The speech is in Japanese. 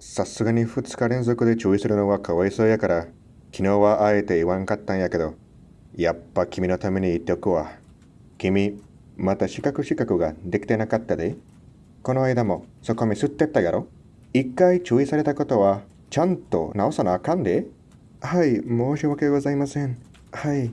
さすがに2日連続で注意するのはかわいそうやから、昨日はあえて言わんかったんやけど、やっぱ君のために言っておくわ。君、また資格資格ができてなかったで。この間もそこミスってったやろ一回注意されたことはちゃんと直さなあかんで。はい、申し訳ございません。はい。